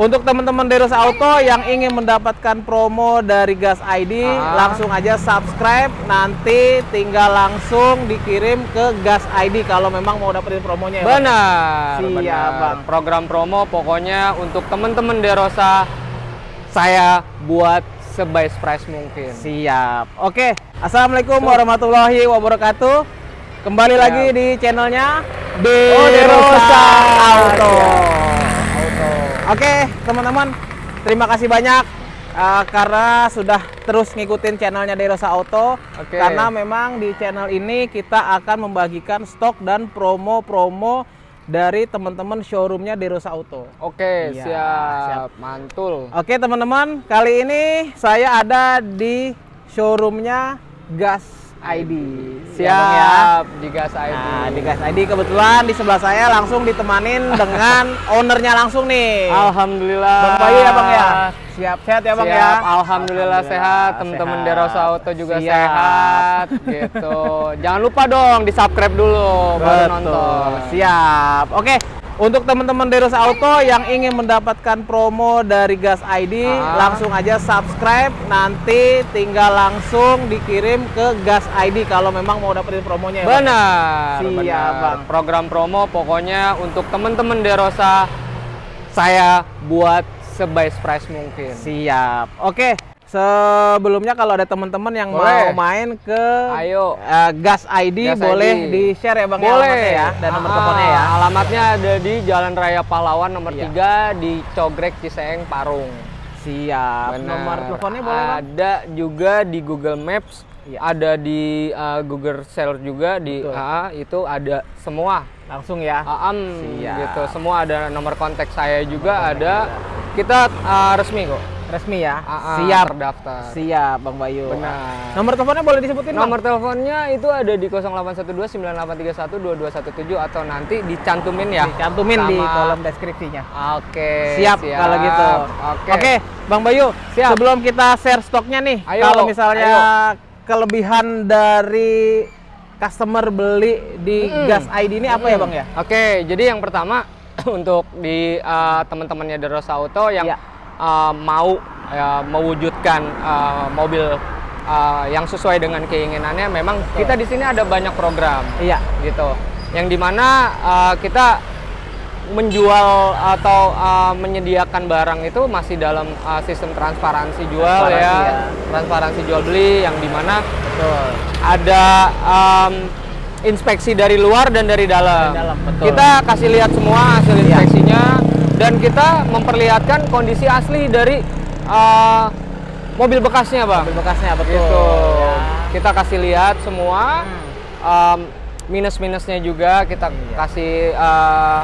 Untuk teman-teman Deros Auto yang ingin mendapatkan promo dari Gas ID, Ah. langsung aja subscribe. Nanti tinggal langsung dikirim ke Gas ID kalau memang mau dapetin promonya. ya, Bang? Benar, Siap. Bang. Program promo pokoknya untuk teman-teman Derosa saya buat sebest price mungkin. Siap. Oke, Assalamualaikum warahmatullahi wabarakatuh. Kembali Siap. lagi di channelnya Oh, Derosa Auto. Siap. Oke, teman-teman, terima kasih banyak uh, karena sudah terus ngikutin channelnya Derosa Auto. Oke. Karena memang di channel ini kita akan membagikan stok dan promo-promo dari teman-teman showroomnya Derosa Auto. Oke, Iya, siap. siap. Mantul. Oke teman-teman, kali ini saya ada di showroomnya Gas ID. Siap, Ya, Bang, ya. di gas ID. Nah, di Gas ID kebetulan di sebelah saya langsung ditemanin dengan ownernya langsung nih. Alhamdulillah. Bang Bayu ya Bang ya. Siap sehat ya Bang Siap, ya. Alhamdulillah, sehat. Teman-teman. Derosa Auto juga Siap. sehat. Gitu. Jangan lupa dong di subscribe dulu baru Betul. nonton. Siap. Oke. Untuk teman-teman Deros Auto yang ingin mendapatkan promo dari Gas ID, Ah. langsung aja subscribe. Nanti tinggal langsung dikirim ke Gas ID kalau memang mau dapetin promonya. ya, Bang. Benar, Siap, benar. Bang. Program promo pokoknya untuk teman-teman Derosa saya buat sebest price mungkin. Siap. Oke. Sebelumnya kalau ada teman-teman yang Boleh. mau main ke Ayo. eh, Gas ID Gas boleh ID. di-share ya Bang ya, Boleh ya dan nomor Ah, teleponnya ya. Alamatnya ada di Jalan Raya Pahlawan nomor Iya. 3 di Cogrek Ciseeng Parung. Siap. Benar. Nomor teleponnya boleh Bang? Ada juga di Google Maps, Iya. ada di uh, Google Search juga di Betul. ah, itu ada semua. Langsung ya. Aam Siap. gitu. Semua ada nomor kontak saya juga ada. Kita uh, resmi kok. Resmi ya. Ah, ah, Siap. terdaftar. Siap Bang Bayu. Benar. Nomor teleponnya boleh disebutin Bang? Nomor teleponnya itu ada di 0812-9831-2217 atau nanti dicantumin ya. Dicantumin di kolom deskripsinya. Oke. Siap, kalau gitu. Oke. Oke, Bang Bayu. Siap. Sebelum kita share stoknya nih, Ayo, kalau misalnya kelebihan dari customer beli di Mm-mm. Gas ID ini apa ya Bang ya? Oke, jadi yang pertama untuk di uh, teman-temannya Derosa Auto yang Iya. Uh, mau ya, mewujudkan uh, mobil uh, yang sesuai dengan keinginannya, memang Betul. kita di sini ada banyak program Iya. gitu, yang di mana uh, kita menjual atau uh, menyediakan barang itu masih dalam uh, sistem transparansi jual Transparansi, ya, ya. transparansi jual beli yang di mana Betul. ada um, inspeksi dari luar dan dari dalam. Dari dalam, betul. Kita kasih lihat semua hasil Iya. inspeksinya dan kita memperlihatkan kondisi asli dari uh, mobil bekasnya, bang. Mobil bekasnya betul. Gitu. Ya. Kita kasih lihat semua Hmm. um, minus-minusnya juga kita Iya. kasih uh,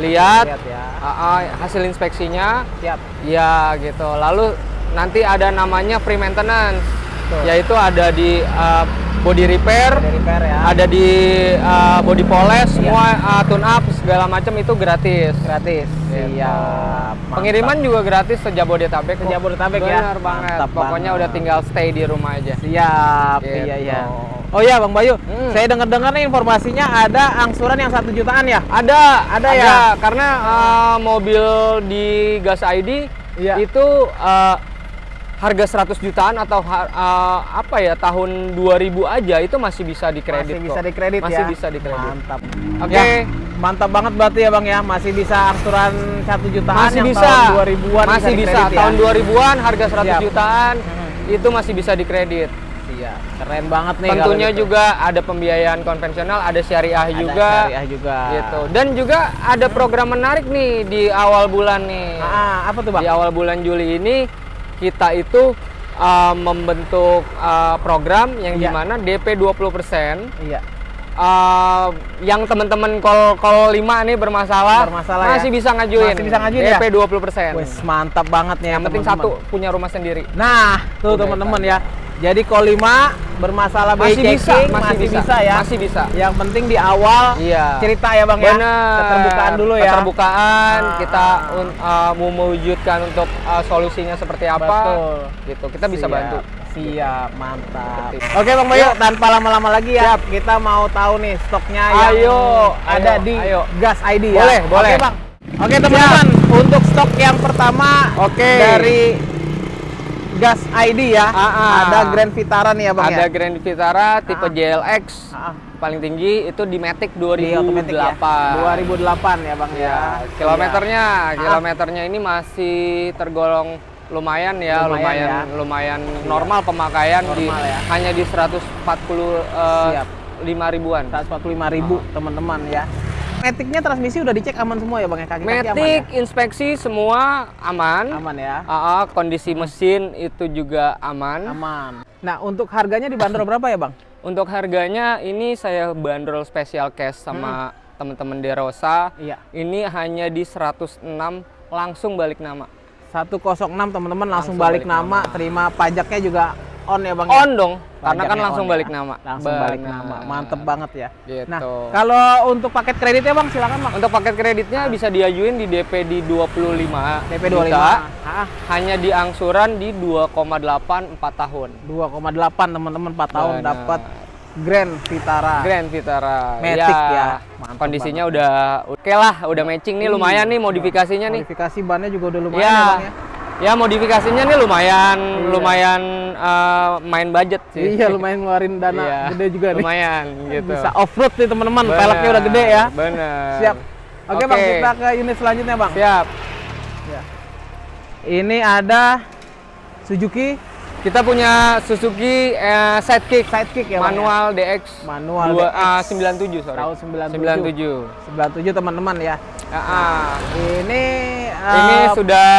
lihat Lihat ya. uh, uh, hasil inspeksinya. Siap. Ya gitu. Lalu nanti ada namanya free maintenance, Betul. yaitu ada di uh, body repair, Dari repair ya. ada di uh, body polish, Iya. semua uh, tune up segala macam itu gratis. gratis. Gitu. Siap. Pengiriman juga gratis sejabodetabek. kok. Sejabodetabek ya? Bener banget. Mantap Pokoknya banget. udah tinggal stay di rumah aja. Siap, Gitu. iya iya. Oh iya Bang Bayu, Hmm. saya dengar-dengar nih informasinya ada angsuran yang satu jutaan ya? Ada, Ada ya? Karena uh, mobil di Gas ID Iya. itu uh, harga 100 jutaan atau uh, apa ya tahun 2000 aja itu masih bisa dikredit Masih bisa kok. dikredit Masih ya? bisa dikredit. Mantap. Oke. Ya, mantap banget berarti ya Bang ya, masih bisa angsuran satu jutaan Masih yang bisa. tahun 2000-an masih bisa. dikredit ya? Tahun 2000-an harga 100 Siap. jutaan Hmm. itu masih bisa dikredit. Iya, keren banget nih Tentunya gitu. juga ada pembiayaan konvensional, ada syariah Ada juga. syariah juga. Gitu. Dan juga ada program menarik nih di awal bulan nih. Ah, apa tuh Bang? Di awal bulan Juli ini kita itu uh, membentuk uh, program yang Iya. di mana DP 20% Iya. uh, yang teman-teman call call 5 nih bermasalah, Bermasalah ya? masih bisa ngajuin. Masih bisa ngajuin ya? DP 20%. Wes mantap banget nih yang penting teman-teman. satu punya rumah sendiri. Nah, tuh teman-teman ya. Jadi 5 bermasalah Masih bisa, masih masih, bisa, bisa, ya. masih bisa. Yang penting di awal Iya. cerita ya Bang ya. Bener. Keterbukaan dulu ya. Keterbukaan Ah, kita uh, mau mewujudkan untuk uh, solusinya seperti apa. Betul. Gitu. Kita bisa Siap, bantu. Siap, mantap. Oke Bang Bayu, tanpa lama-lama lagi ya, kita mau tahu nih stoknya yang Ayo, ada ayo, di ayo. Gas ID ya. Boleh, Oke, boleh. Bang. Oke teman-teman, untuk stok yang pertama Oke. dari Gas ID ya. Ah, ah. Ada Grand Vitara nih ya Bang Ada ya. Grand Vitara tipe Ah. JLX Ah, paling tinggi itu di Matic di otomatis 2008. ya. 2008 ya Bang ya. Ya, kilometernya, Ah. kilometernya ini masih tergolong lumayan ya, Lumayan lumayan ya. lumayan, normal pemakaian di Normal ya. hanya di 140 eh, Siap. 5 ribuan. 145.000 teman-teman ya. Maticnya transmisi udah dicek aman semua ya Bang ya aman ya? Inspeksi semua aman. Aman ya. Ah, kondisi mesin itu juga aman. Aman. Nah, untuk harganya dibanderol berapa ya, Bang? Untuk harganya ini saya bandrol special cash sama teman-teman Derosa. Iya. Ini hanya di 106 langsung balik nama. 106 teman-teman langsung, Langsung balik, balik nama, nama. terima pajaknya juga on ya, Bang ya? On dong, karena kan langsung on balik ya. nama. Langsung balik Benar. nama. Mantep banget ya. Gitu. Nah, kalau untuk paket kreditnya, Bang, silakan, Bang. Untuk paket kreditnya bisa diajuin di DP di 25 DP 25. juta, Ah, hanya di angsuran di 2,8 4 tahun. 2,8 teman-teman 4 tahun dapat Grand Vitara. Grand Vitara. Matic ya. Mantap Kondisinya udah oke lah, udah matching nih lumayan nih modifikasinya nih. Modifikasi bannya juga udah lumayan Ya, ya, Bang ya. Ya modifikasinya nih lumayan, Iya. lumayan eh, main budget sih. Iya, lumayan ngeluarin dana Iya, gede juga nih. Lumayan gitu. Bisa off-road nih teman-teman, peleknya udah gede ya. Bener. Siap. Oke, Bang, Oke. kita ke unit selanjutnya, Bang. Siap. Ya. Ini ada Suzuki Kita punya Suzuki eh, Sidekick Sidekick ya, Bang, manual DX. Manual Dua, DX. ah, 97 sorry. Tahun 97. 97. 97 teman-teman ya. Ah, ah. Ini Ini eh, sudah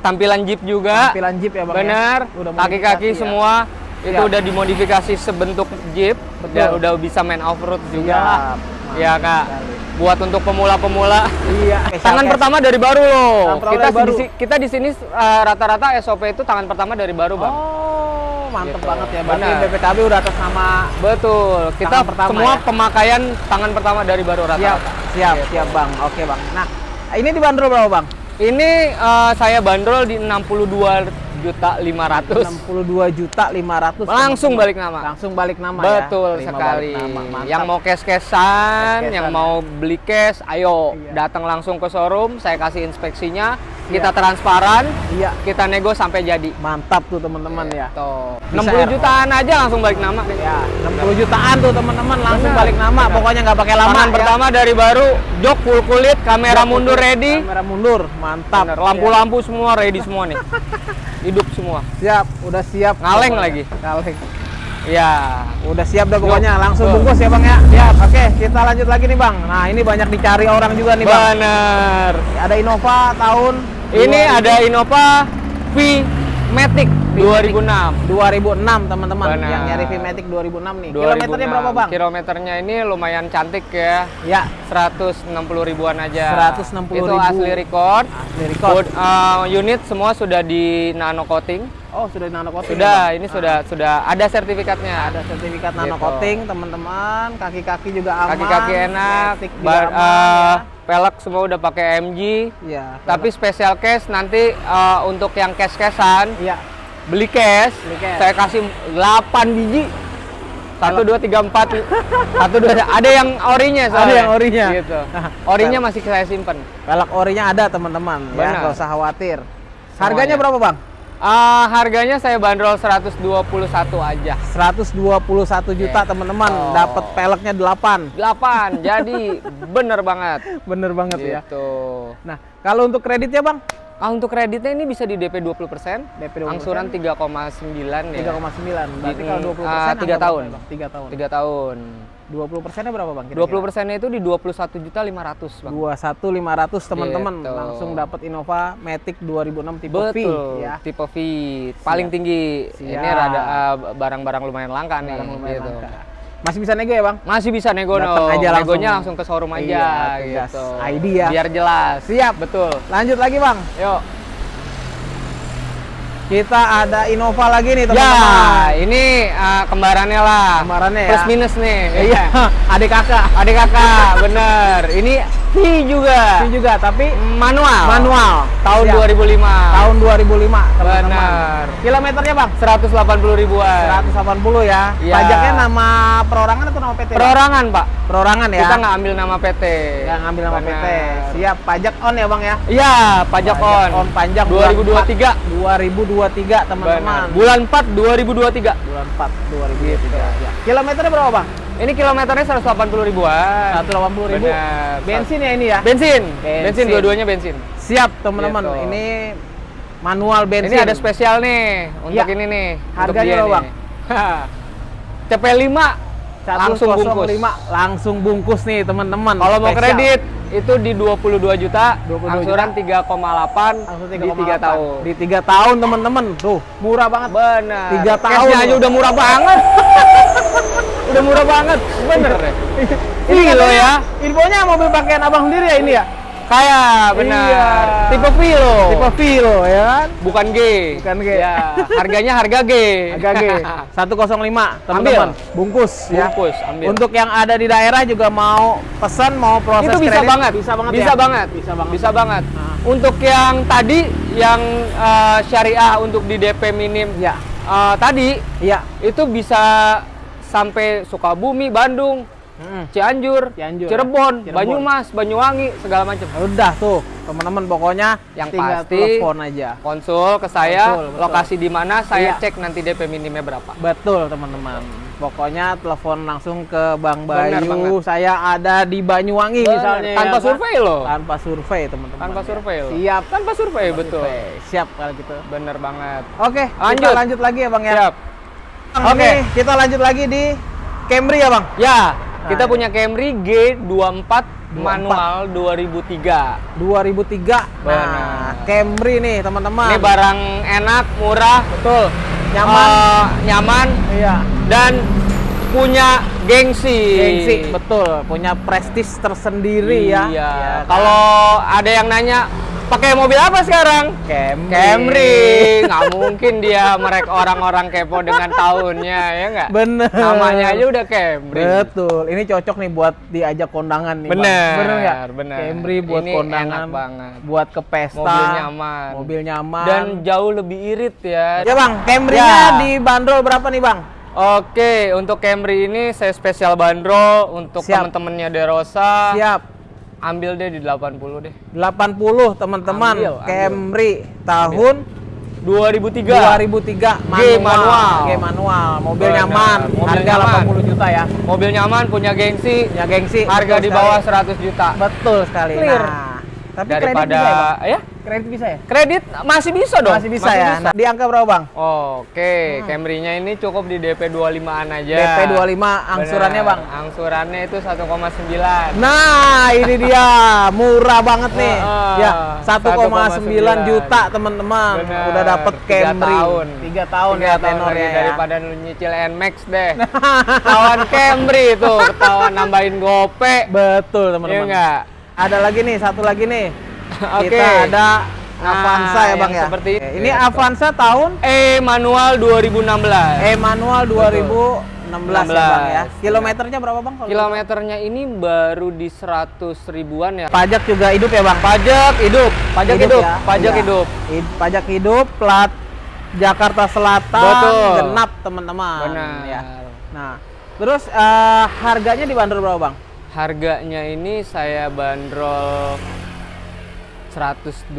tampilan Jeep juga. tampilan Jeep ya, Bang. Benar. Ya? Udah Kaki-kaki ya. semua itu Siap. udah dimodifikasi sebentuk Jeep. Betul. Dan udah bisa main off-road juga. lah. Siap. Ya, Kak. sekali. Buat untuk pemula-pemula. Iya. Tangan Special pertama dari baru loh. Kita baru. di kita di sini eh, rata-rata SOP itu tangan pertama dari baru. Bang. Oh, mantep Gitu. banget ya. Berarti Benar. BPKB udah atas nama Betul. Kita pertama semua ya? pemakaian tangan pertama dari baru siap, rata-rata. siap, Gitu. siap, Bang. Oke, Bang. Nah, ini dibanderol berapa, Bang? Ini eh, saya bandrol di 62 juta 500. 62 juta 500 Langsung teman-teman. balik nama. Langsung balik nama ya. Betul Terima sekali. nama. Yang mau cash-cashan, Cash-cashan yang ya. mau beli cash, ayo Iya. datang langsung ke showroom, saya kasih inspeksinya, kita transparan, Iya. kita nego sampai jadi. Mantap tuh teman-teman ya. Tuh. Bisa 60 ya, jutaan aja langsung balik nama nih. Ya, 60 jutaan tuh teman-teman langsung Benar, balik nama. benar. Pokoknya nggak pakai lama. Ya. pertama dari baru, jok full kulit, kamera mundur ready. Kamera mundur, mantap. Bener, Lampu-lampu semua ready semua nih. Hidup semua. Siap, udah siap. Ngaleng Pokoknya. lagi. Ngaleng. Ya. Udah siap dah pokoknya, langsung bungkus ya bang ya. Siap. Oke, kita lanjut lagi nih bang. Nah ini banyak dicari orang juga nih bang. Bener. Ada Innova tahun Ini 2000 ada Innova V Matic 2006. 2006 teman-teman. Yang nyari V-Matic 2006 nih. Kilometernya 2006. berapa bang? Kilometernya ini lumayan cantik ya. Ya, 160 ribuan aja. 160 Itu ribu. asli record. asli record. Uh, unit semua sudah di nano coating. Oh sudah nano coating. Sudah, ya, ini sudah sudah ada sertifikatnya. Ada sertifikat nano Gitu. coating teman-teman. Kaki-kaki juga aman. Kaki-kaki enak. Matic juga Ba- aman, uh, pelek semua udah pakai MG. ya. Ya, Tapi special case nanti uh, untuk yang cash-cashan Iya. Beli cash, Beli cash. saya kasih 8 biji. Satu dua tiga empat, satu dua ada yang orinya soalnya. Ada yang orinya. Gitu. Orinya masih saya simpen. Pelek orinya ada teman-teman. Ya, nggak usah khawatir. Harganya Semuanya. berapa bang? Ah, harganya saya bandrol 121 aja. 121 juta Yes. teman-teman. Oh. Dapat peleknya 8. 8. jadi bener banget. Bener banget ya. Gitu. Nah, kalau untuk kreditnya bang? Ah, untuk kreditnya ini bisa di DP 20%, DP 20%. angsuran 3,9 ya. 3,9. Berarti Di- kalau 20 ah, persen tiga tahun. 3 tahun. 3 tahun. 20 persennya berapa bang? 20 persennya itu di 21 juta 500 bang. 21.500 teman-teman Gitu. langsung dapat Innova Matic 2006 tipe V Betul, ya. tipe V paling Siap. tinggi. Siap. Ini rada ah, barang-barang lumayan langka nih. Barang lumayan gitu. langka. Masih bisa nego ya bang? Masih bisa nego Datang no. aja langsung. Negonya langsung ke showroom aja Iya, gitu. ID ya. Biar jelas. Siap. Betul. Lanjut lagi bang. Yuk. Kita ada Innova lagi nih Ya, teman-teman. ini ah, kembarannya lah. Kembarannya ya. Plus minus nih. Iya, adik kakak. Adik kakak, bener. Ini V juga. V juga, tapi Manual. manual. Tahun Siap. 2005. Tahun 2005, teman-teman. Benar. Kilometernya, Bang? 180 ribuan. 180 ya. Iya. Pajaknya nama perorangan atau nama PT? Perorangan, Pak. Perorangan ya. Kita nggak ambil nama PT. Nggak ngambil nama PT. Benar. Siap, pajak on ya, Bang ya? Iya, pajak on. on panjang bulan 2023. 2023, teman-teman. Bulan 4 2023. Bulan 4 2023. Ya. Kilometernya berapa, Bang? Ini kilometernya 180 ribuan. 180 ribu. Benar. Bensin ya ini ya? Bensin. Bensin. Bensin, dua-duanya bensin. Siap, teman-teman. Gitu. Ini manual bensin. Ini ada spesial nih untuk Iya. ini nih. Harganya berapa, nih. Bang? CP5 langsung bungkus. 105 langsung bungkus nih, teman-teman. Kalau mau kredit itu di 22 juta, 22 angsuran 3,8 Langsung di 3 tahun. Di 3 tahun, teman-teman. Tuh, murah banget. Benar. Tiga tahun Cashnya aja udah murah banget. udah murah banget. Bener deh. Ini Ini loh ya. Infonya mobil pakaian abang sendiri ya ini ya? Kayak benar. Iya. Tipe Vilo. Tipe Vilo ya kan? Bukan G. Bukan G. Ya, harganya harga G. Agak G. 105, teman-teman. Bungkus ya. Bungkus, ambil. Untuk yang ada di daerah juga mau pesan, mau proses itu bisa kredit, banget. Bisa banget Bisa ya? banget. Bisa banget. Bisa banget. Nah. Untuk yang tadi yang eh, syariah untuk di DP minim Ya. eh, tadi Iya. itu bisa sampai Sukabumi, Bandung, Mm. Cianjur, Cianjur, Cirebon, ya. Cirebon. Banyumas, Banyuwangi, segala macam. Udah tuh, teman-teman pokoknya Yang tinggal pasti- telepon aja. Konsul ke saya, Betul, betul. lokasi di mana saya Iya. cek nanti DP minimnya berapa. Betul, teman-teman. Pokoknya telepon langsung ke Bang Bayu. Saya ada di Banyuwangi Benar, misalnya. tanpa ya kan? survei loh. Tanpa survei, teman-teman. Tanpa ya. survei loh. Siap. Tanpa survei betul. Survei. Siap kalau gitu. Bener banget. Oke, Lanjut. kita lanjut lagi ya, Bang ya. Siap. Oke. ini kita lanjut lagi di Camry ya, Bang? Ya, kita Nah, punya Camry G24 manual 2003. 2003. Nah, Benar. Camry nih, teman-teman. Ini barang enak, murah, betul. Nyaman. eh, nyaman iya. dan punya gengsi. Gengsi, betul. Punya prestis tersendiri ya. Iya. Iya kan? Kalau ada yang nanya pakai mobil apa sekarang? Camry. Camry. Nggak mungkin dia merek orang-orang kepo dengan tahunnya, ya nggak? Bener. Namanya aja udah Camry. Betul. Ini cocok nih buat diajak kondangan nih. Bang. Bener, Bener nggak? bener. Camry buat Ini kondangan. enak banget. Buat ke pesta. Mobil nyaman. Mobil nyaman. Dan jauh lebih irit ya. ya bang, Camry-nya Ya. dibanderol berapa nih bang? Oke, untuk Camry ini saya spesial bandrol untuk teman-temannya Derosa. Siap. Ambil deh di 80 deh. 80 teman-teman. Ambil, ambil. Camry tahun 2003. 2003 G manual. G manual. Mobil Benar, nyaman. mobil harga nyaman. 80 juta ya. Mobil nyaman, punya gengsi, Ya gengsi. harga betul di bawah sekali. 100 juta. Betul sekali. Clear. Nah, tapi kredit Daripada bisa ya, ya, Kredit bisa ya? kredit masih bisa dong. Masih bisa ya. Nah, di angka berapa, Bang? Oke, Camry-nya ini cukup di DP 25-an aja. DP 25 angsurannya. Bang. Angsurannya itu 1,9. Nah, ini dia murah banget nih. Heeh. ya, 1,9 1,9 juta teman-teman. Udah dapet Tiga Camry. tahun. 3 tahun Tiga ya tahun tenornya ya. daripada lu nyicil Nmax deh. Ketahuan Camry itu, ketahuan nambahin gope. Betul, Iya teman-teman. enggak? Ada lagi nih, satu lagi nih. Oke. Kita ada Nah, Avanza ya, Bang ya. seperti itu. Ini Iya, Avanza tahun E manual 2016. E manual 2016 ya, Bang ya. 16. Kilometernya berapa, Bang? kalau- Kilometernya ini baru di 100 ribuan ya. Pajak juga hidup ya, Bang? Pajak hidup, pajak hidup, ya? pajak Iya. hidup. Hid- Pajak hidup, plat Jakarta Selatan, Betul. genap teman-teman. Benar. Ya. Nah, terus eh, harganya dibanderol berapa, Bang? Harganya ini saya bandrol 123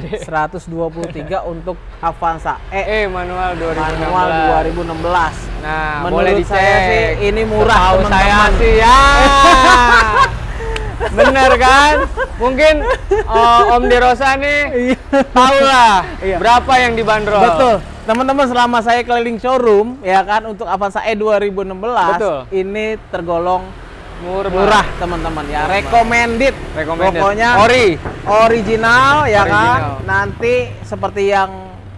deh. 123 untuk Avanza E Eh manual 2016. manual 2016. Nah, Menurut boleh dicek. saya sih ini murah, Setahu teman-teman. saya sih ya. Bener kan? Mungkin eh, Om Derosa nih Iya. tahu lah Iya. berapa yang dibanderol. Betul. Teman-teman selama saya keliling showroom ya kan untuk Avanza E 2016 Betul. ini tergolong Murah. murah teman-teman ya. Recommended. Recommended. Pokoknya Ori. original ya kan. Original. Nanti seperti yang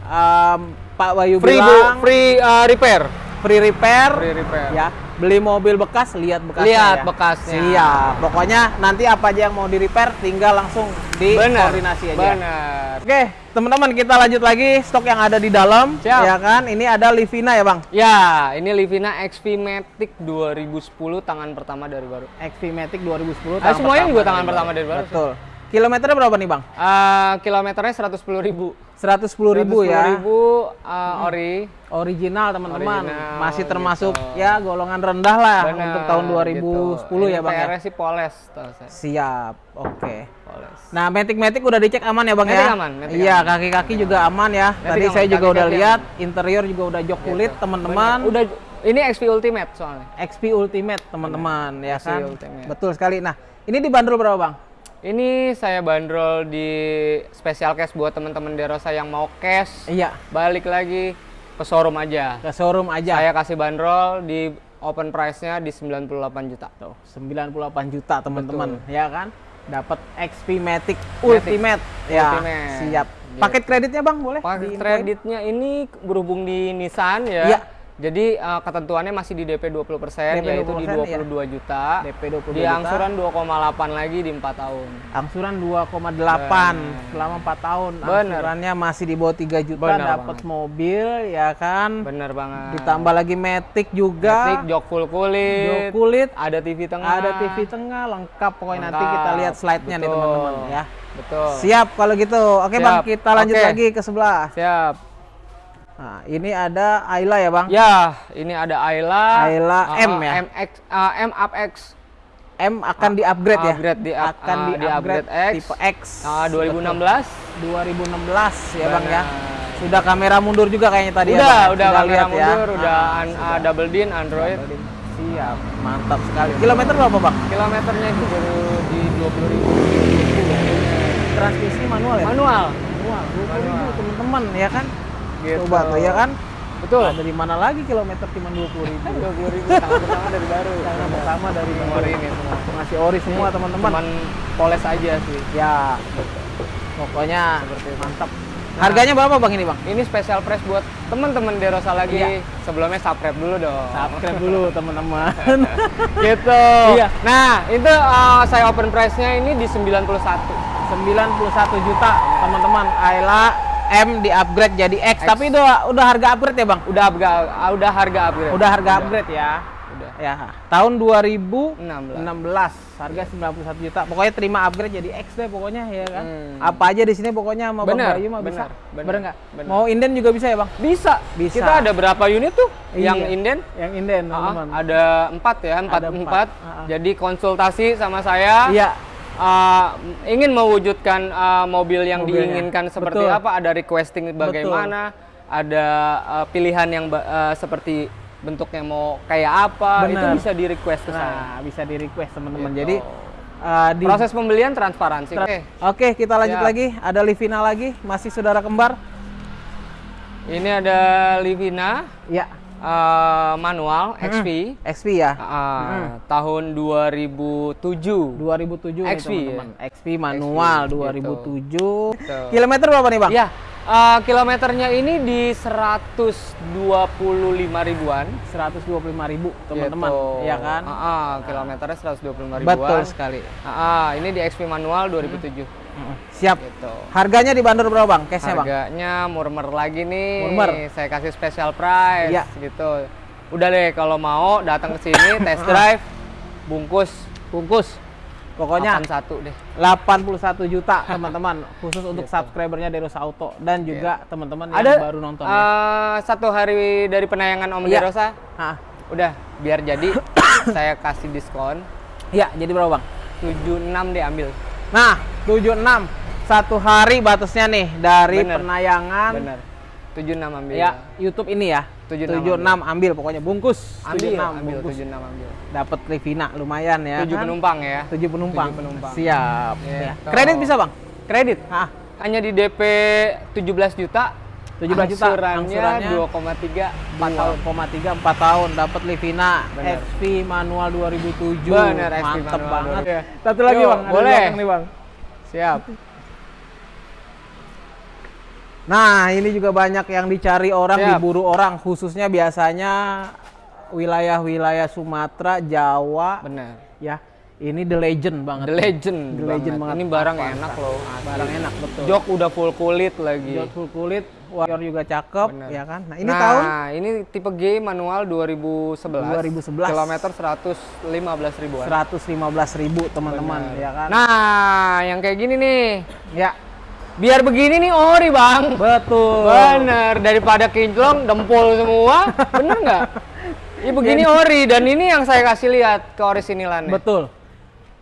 em, Pak Bayu Free bu, bilang free uh, repair. free repair Free repair. ya beli mobil bekas lihat bekasnya Lihat ya. bekasnya. siap pokoknya nanti apa aja yang mau di repair tinggal langsung di Bener. koordinasi aja Bener. oke teman-teman kita lanjut lagi stok yang ada di dalam Siap. ya kan ini ada Livina ya bang Ya, ini Livina XP Matic 2010 tangan pertama dari baru. XP Matic 2010 Ah, tahun semuanya juga pertama tangan pertama dari baru. betul kilometernya berapa nih bang Eh, kilometernya 110.000 ribu. 110 ribu ya ribu eh, ori. original teman-teman masih termasuk gitu. ya golongan rendah lah Bener, untuk tahun 2010 gitu. ya bang ya PR sih poles siap oke Poles. Nah, Matic-Matic udah dicek aman ya, Bang Matic ya? aman, Iya, kaki-kaki juga aman ya. Tadi aman, saya juga udah kaki-kaki lihat interior juga udah jok kulit, teman-teman. Udah ini XP Ultimate soalnya. XP Ultimate, teman-teman, ya XP kan? Ultimate. Betul sekali. Nah, ini dibanderol berapa, Bang? Ini saya bandrol di special cash buat teman-teman Derosa yang mau cash. Iya, Balik lagi ke showroom aja. ke showroom aja. Saya kasih bandrol di open price-nya di 98 juta. Tuh, 98 juta, teman-teman, ya kan? Dapat XP Matic Ultimate. Ya, Ultimate. siap. Paket kreditnya, Bang, boleh? Paket kreditnya ini berhubung di Nissan ya. Iya. Jadi eh, ketentuannya masih di DP 20% DP yaitu di 20%, 22 juta. DP 22 Di angsuran 2,8 lagi di 4 tahun. Angsuran 2,8 selama 4 tahun. Bener. Angsurannya masih di bawah 3 juta dapat mobil ya kan. Bener banget. Ditambah lagi Matic juga. Matic, jok full kulit. Jok kulit, Ada TV tengah. ada TV tengah lengkap pokoknya nanti Lengkap. kita lihat slide-nya nih teman-teman ya. Betul. Siap kalau gitu. Oke Bang, Siap. kita lanjut Oke. lagi ke sebelah. Siap. Nah, ini ada Ayla ya Bang. Ya, ini ada Ayla. Ayla uh, M ya? MX, uh, M up X. M akan di-upgrade ya. upgrade di up- akan ah, di-upgrade di-upgrade X. tipe X. Uh, 2016. Betul. 2016 ya Bang ya. Benar. Sudah kamera mundur juga kayaknya tadi ya udah, Bang. ya? udah kamera lihat ya. mundur, udah Nah, an- uh, double din Android. Siap, mantap sekali. Kilometer berapa bang? Kilometernya itu baru di 20 ribu. Transmisi manual ya? Manual. Manual, 20 ribu teman-teman ya kan? Gitu. Coba tuh ya kan? Betul. Ada di mana lagi kilometer cuma 20 ribu? 20 ribu tangan pertama dari baru. Yang pertama dari baru. ini semua. Masih ori semua teman-teman. Cuman poles aja sih. Ya, pokoknya Seperti itu. mantap. Harganya berapa bang ini bang? Ini special price buat teman-teman Derosa lagi. Iya. Sebelumnya subscribe dulu dong. Subscribe dulu teman-teman. gitu. Iya. Nah, itu uh, saya open price-nya ini di 91. 91 juta teman-teman. Ayla M di upgrade jadi X. X. Tapi udah udah harga upgrade ya bang? Udah harga udah harga upgrade. Udah harga upgrade ya. Udah. Ya, tahun 2016 16. harga 91 juta. Pokoknya terima upgrade jadi X deh pokoknya ya kan. Hmm. Apa aja di sini pokoknya sama Bang Bener, Bayu mah bisa. bener, bener, nggak? Mau inden juga bisa ya, Bang? Bisa. Bisa. Kita ada berapa unit tuh yang Iya. inden? Yang inden, Ah, teman-teman. ada empat ya, empat Ada empat. empat. Ah, ah. Jadi konsultasi sama saya. Iya. Uh, ingin mewujudkan uh, mobil yang Mobilnya. diinginkan seperti Betul. apa, ada requesting bagaimana, ada uh, pilihan yang uh, seperti bentuknya mau kayak apa, itu Bener. bisa di request ke. Nah, bisa di request teman-teman. Gitu. Jadi uh, di Proses pembelian transparansi. Tra- Oke. Oke, kita lanjut Siap. lagi. Ada Livina lagi, masih saudara kembar. Ini ada Livina Ya. Uh, manual XP. XP ya. uh, tahun 2007. 2007 nih, XP, teman-teman. XP manual XP, 2007. Gitu. Kilometer berapa nih, Bang? Ya, uh, kilometernya ini di 125 ribuan. 125 ribu, teman-teman. Gitu. Iya kan? Ah, ah, kilometernya 125 ribuan. Betul sekali. Ah, ah, ini di XP manual 2007. Mm, Siap. Gitu. Harganya dibanderol berapa, Bang? Cashnya, Bang? Harganya murmer lagi nih. Murmer. Saya kasih special price Iya. gitu. Udah deh kalau mau datang ke sini test drive bungkus Bungkus. Pokoknya 81 deh. 81 juta, teman-teman. Khusus untuk Gitu. subscribernya Derosa Auto dan juga teman-teman yang Ada baru nonton. ya. eh, satu hari dari penayangan Om Iya. Derosa. Ah, Udah, biar jadi saya kasih diskon Iya, jadi berapa, Bang? 76 deh ambil. Nah, 76 satu hari batasnya nih dari Bener. penayangan Bener. 76 ambil. ya YouTube ini ya. 76 76 ambil pokoknya bungkus. Ambil, 76 ambil bungkus. 76 ambil. Dapat Livina lumayan ya. 7 kan? penumpang ya. 7 penumpang. Tujuh penumpang. Siap. Gitu. Ya. Kredit bisa, Bang? Kredit Hah, hanya di DP 17 juta. 17 juta. Angsurannya, Angsurannya 2,3 4 tahun. 4,3 4 tahun dapat Livina Bener. XP manual 2007. Bener, XP Mantep manual banget. 2007. Satu lagi, Yuk, Bang. Boleh. nih, Bang. Siap. Nah, ini juga banyak yang dicari orang, Siap. diburu orang, khususnya biasanya wilayah-wilayah Sumatera, Jawa, Bener. ya. Ini the legend banget. The legend. The legend banget. Ini barang Avanza. enak loh. Barang enak betul. Jok udah full kulit lagi. Jok full kulit, warrior juga cakep, Bener. ya kan? Nah, ini nah, tahun ini tipe G manual 2011. 2011. Kilometer 115 ribuan. 115.000 ribu teman-teman, ya kan? Nah, yang kayak gini nih. ya, Biar begini nih ori, Bang. betul. Bener, daripada kinclong, dempul semua. Bener nggak? Ini begini ori, dan ini yang saya kasih lihat ke orisinilannya. Betul.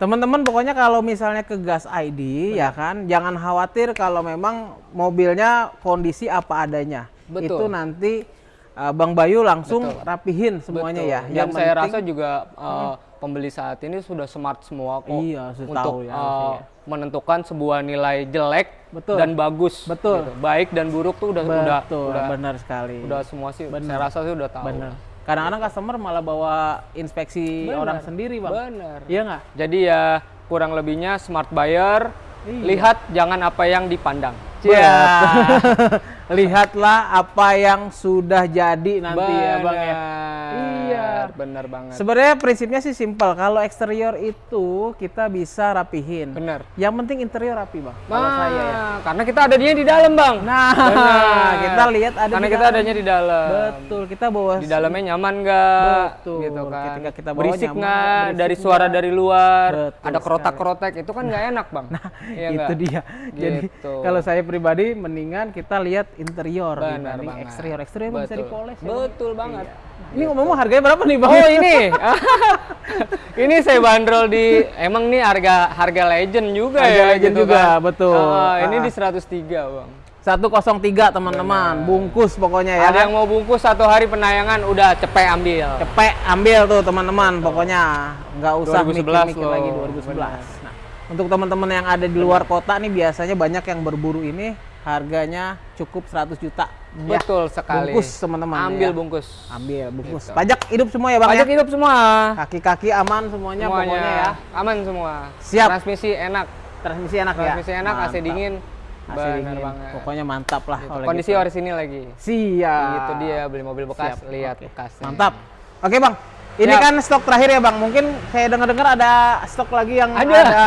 Teman-teman pokoknya kalau misalnya ke Gas ID ya kan, jangan khawatir kalau memang mobilnya kondisi apa adanya. Betul. Itu nanti uh, Bang Bayu langsung rapihin semuanya Betul. ya. Dan Yang saya penting- rasa juga uh, pembeli saat ini sudah smart semua kok. Iya, untuk ya uh, ya. menentukan sebuah nilai jelek Betul. dan bagus. Betul. gitu. Baik dan buruk tuh udah udah betul, udah, benar sekali. udah semua sih. Saya rasa sih udah tahu. Benar. Kadang-kadang customer malah bawa inspeksi Benar. orang sendiri, Bang. Bener. Iya nggak? Jadi ya kurang lebihnya smart buyer. Iya. Lihat jangan apa yang dipandang. Ya. Lihatlah apa yang sudah jadi nanti ya, Bang ya. Iya. Bener banget. Sebenarnya prinsipnya sih simpel. Kalau eksterior itu kita bisa rapihin. Bener. Yang penting interior rapi, Bang. Kalau Nah, saya ya. karena kita adanya di dalam, Bang. Nah, Bener. kita lihat ada karena di kita dalam. adanya di dalam. Betul, kita bawa Di dalamnya nyaman nggak? Betul. Gitu kan. Ketika kita bawa berisik nggak? Dari suara dari luar. Betul ada kerotak-kerotek itu kan nggak enak, Bang. Nah, itu dia. Jadi Gitu. kalau saya pribadi mendingan kita lihat interior Benar dibanding banget. eksterior. Eksterior bisa Betul. dipoles ya. Bang. Betul banget. Ini ngomong harganya berapa nih, Bang? Oh ini, ini saya bandrol di, emang nih harga harga legend juga Harga ya, legend gitu juga, kan. betul. Ah, ini Ah. di 103 bang. 103 teman-teman, bungkus pokoknya ya. Ada yang mau bungkus satu hari penayangan, udah cepet ambil. cepet ambil tuh teman-teman pokoknya nggak usah 2011 mikir-mikir lagi 2011 nah untuk teman-teman yang ada di luar kota nih biasanya banyak yang berburu ini harganya cukup 100 juta Ya, Betul sekali. bungkus teman-teman Ambil ya. bungkus. ambil bungkus pajak hidup semua ya bang Pajak ya hidup semua. kaki-kaki aman semuanya, Semuanya pokoknya ya aman semua. Siap. Transmisi enak. transmisi enak ya Transmisi enak, AC Mantap. dingin. AC Bener dingin. banget. pokoknya mantap lah Gitu. Kondisi gitu. orisinil lagi. siap Itu dia beli mobil bekas, Siap. lihat Oke. bekasnya. mantap oke bang ini Siap. kan stok terakhir ya bang mungkin saya dengar-dengar ada stok lagi yang Ada. ada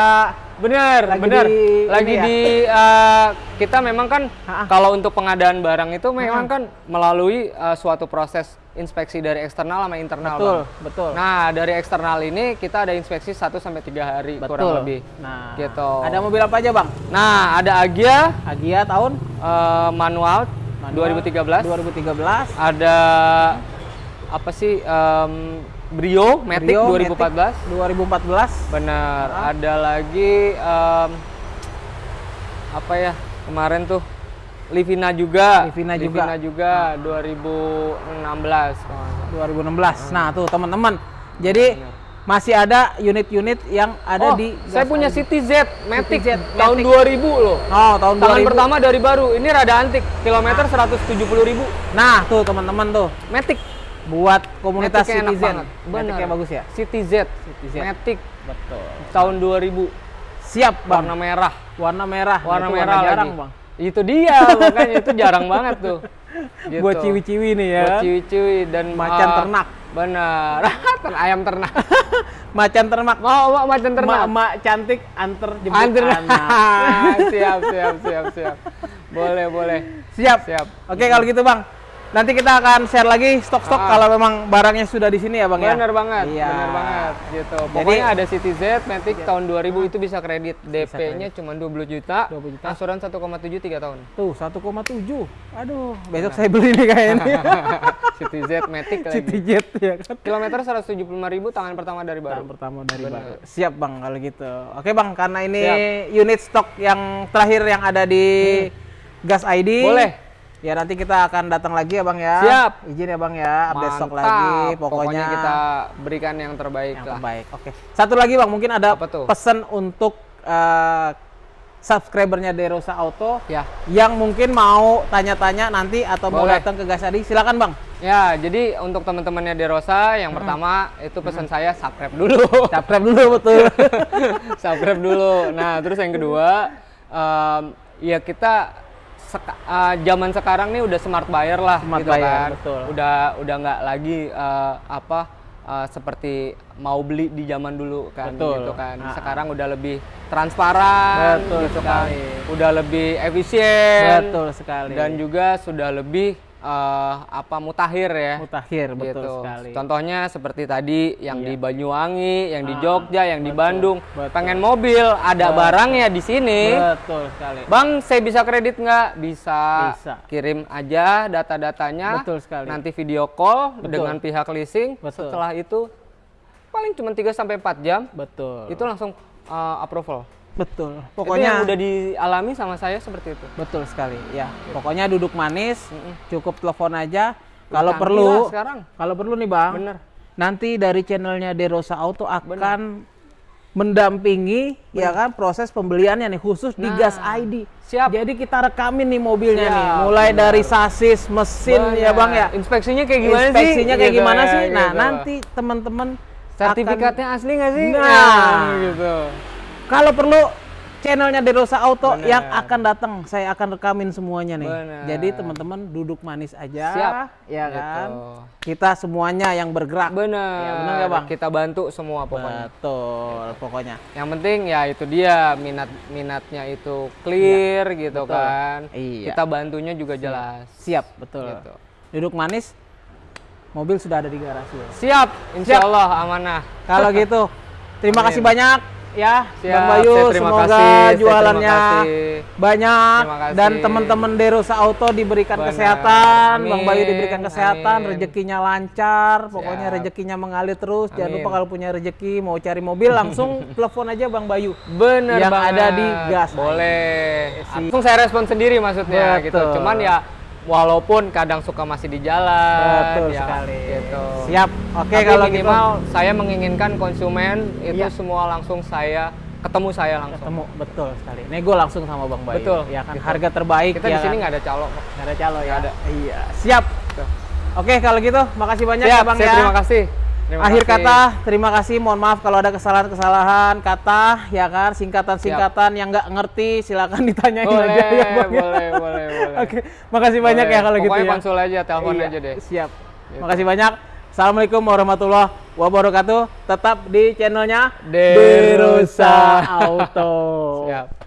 Bener, Lagi bener. di- Lagi ya? di eh, kita memang kan kalau untuk pengadaan barang itu memang kan melalui eh, suatu proses inspeksi dari eksternal sama internal. betul Bang. betul Nah, dari eksternal ini kita ada inspeksi 1 sampai 3 hari betul kurang lebih. nah Gitu. ada mobil apa aja bang Nah, ada Agia Agia tahun eh, manual, Manual 2013. 2013 Ada apa sih em, Brio Matic Brio 2014. Matic 2014 Benar. Ada lagi em, apa ya kemarin tuh Livina juga. Livina juga. Livina juga 2016. nggak salah. 2016 nah tuh teman-teman jadi masih ada unit-unit yang ada oh, di saya Gas punya. City Z Matic Z tahun Matic. 2000 loh. oh tahun Tangan 2000 pertama dari baru. Ini rada antik. Kilometer 170.000 ribu. nah tuh teman-teman tuh Matic. Buat komunitas enak citizen banget. Matic-nya bagus ya City Z. City Z. Matic betul tahun 2000. siap bang Warna merah. warna merah Warna Itu merah jarang lagi. bang Itu dia, makanya itu jarang banget tuh. Gitu. buat ciwi-ciwi nih ya Buat ciwi-ciwi dan Macan uh, ternak. Benar. Ayam ternak. macan ternak Mau mau macan ternak. emak cantik antar jemput Antar. anak siap, siap, siap, siap. Boleh, boleh. siap Siap. oke kalau gitu bang nanti kita akan share lagi stok-stok Ah. kalau memang barangnya sudah di sini ya bang ya Bener banget, Iya. bener banget gitu. Jadi- Pokoknya ada City Z, Matic tahun 2000 itu bisa kredit. DP-nya cuma 20 juta, 20 juta. angsuran 1,7 3 tahun. Tuh 1,7. Aduh, besok saya beli nih kayaknya. City Z, Matic lagi. City Jet ya kan. Kilometer 175.000 tangan pertama dari baru. pertama dari Bener. baru. Siap Bang kalau gitu. Oke Bang, karena ini Siap. unit stok yang terakhir yang ada di Gas ID. Boleh. Ya nanti kita akan datang lagi ya Bang ya. Siap. Izin ya Bang ya, update stok Mantap. lagi. Pokoknya, kita berikan yang terbaik yang lah. terbaik. Oke. Satu lagi Bang, mungkin ada pesan untuk eh, subscribernya Derosa Auto Ya. yang mungkin mau tanya-tanya nanti atau mau Boleh. datang ke Gas ID, silakan Bang. Ya, jadi untuk teman-temannya Derosa yang pertama itu pesan saya subscribe dulu. Subscribe dulu betul. subscribe dulu. Nah, terus yang kedua, em, ya kita seka- uh, zaman sekarang nih udah smart buyer lah Smart gitu buyer, kan. betul. Udah udah nggak lagi uh, apa uh, seperti mau beli di zaman dulu kan Betul. gitu kan. Ah, ah. Sekarang udah lebih transparan Betul gitu kan. sekali. Udah lebih efisien Betul sekali. dan juga sudah lebih uh, apa mutakhir ya. Mutakhir, betul gitu. sekali. Contohnya seperti tadi yang Iya. di Banyuwangi, yang di Ah, Jogja, yang di betul, Bandung. betul. Pengen mobil, ada Betul. barangnya di sini. Betul sekali. Bang, saya bisa kredit nggak? Bisa. Bisa. Kirim aja data-datanya. Betul sekali. Nanti video call Betul. dengan pihak leasing. Betul. Setelah itu paling cuma 3 sampai 4 jam Betul. itu langsung uh, approval. Betul. Itu yang Pokoknya udah dialami sama saya seperti itu. betul sekali. Ya, pokoknya duduk manis, cukup telepon aja. Kalau perlu, kalau perlu nih bang, Bener. nanti dari channelnya Derosa Auto akan mendampingi ya kan proses pembeliannya nih khusus di Nah, Gas ID. siap. Jadi kita rekamin nih mobilnya Siap, nih, mulai benar. dari sasis, mesin ya bang ya. Inspeksinya kayak gimana sih? Inspeksinya kayak Gitu gimana ya, sih? Nah gitu. nanti teman-teman sertifikatnya asli nggak sih? Nah. gitu. Kalau perlu channelnya Derosa Auto Benar. yang akan datang, saya akan rekamin semuanya nih. Benar. Jadi teman-teman duduk manis aja, Siap. ya Gitu. kan? Kita semuanya yang bergerak. Bener. Ya, bener nggak, Bang? Kita bantu semua pokoknya. Betul, pokoknya. Yang penting ya itu dia minat minatnya itu clear gitu Iya, betul. kan. Iya. Kita bantunya juga jelas. Siap, betul. Gitu. Duduk manis, mobil sudah ada di garasi. Siap, insya Siap. Allah amanah. Kalau gitu, terima Amin. kasih banyak ya, Siap, Bang Bayu. saya terima Semoga kasih, jualannya terima kasih. banyak Terima kasih. dan teman-teman Derosa Auto diberikan Benar. kesehatan, Bang Bayu Amin, diberikan kesehatan, amin. rezekinya lancar, pokoknya Siap. rezekinya mengalir terus. Jangan Amin. lupa kalau punya rezeki mau cari mobil langsung telepon aja Bang Bayu. Bener Yang banget. ada di gas. Boleh. Langsung saya respon sendiri maksudnya gitu. Betul. Cuman ya walaupun kadang suka masih di jalan. Betul ya, sekali. Gitu. Siap. Oke Tapi kalau minimal gitu saya menginginkan konsumen itu Iya. semua langsung saya ketemu saya langsung. ketemu betul sekali. Nego langsung sama Bang Bayu. Betul, Ya kan gitu. harga terbaik Kita ya di sini kan? nggak ada calo. Nggak ada calo ya. Ada. Iya. Siap. Oke kalau gitu makasih banyak Siap, ya Bang saya ya. terima kasih. Terima Akhir kasih. kata, terima kasih. Mohon maaf kalau ada kesalahan-kesalahan kata, ya kan, singkatan-singkatan yang nggak ngerti, silakan ditanyain Boleh, aja ya, Bang. ya. boleh, boleh, boleh. Oke, makasih banyak ya Boleh. kalau gitu Pokoknya ya. konsul aja, telepon Iya, aja deh. Siap. Gitu. Makasih banyak. Assalamualaikum warahmatullahi wabarakatuh. Tetap di channelnya Derosa Auto. Siap.